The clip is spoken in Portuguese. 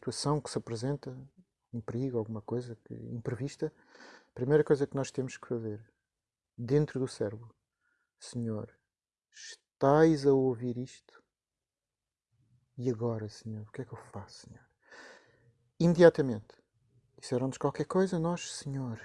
situação que se apresenta, um perigo, alguma coisa que, imprevista, a primeira coisa que nós temos que fazer, dentro do cérebro, Senhor, estás a ouvir isto? E agora, Senhor, o que é que eu faço, Senhor? Imediatamente, disseram-nos qualquer coisa, nós, Senhor,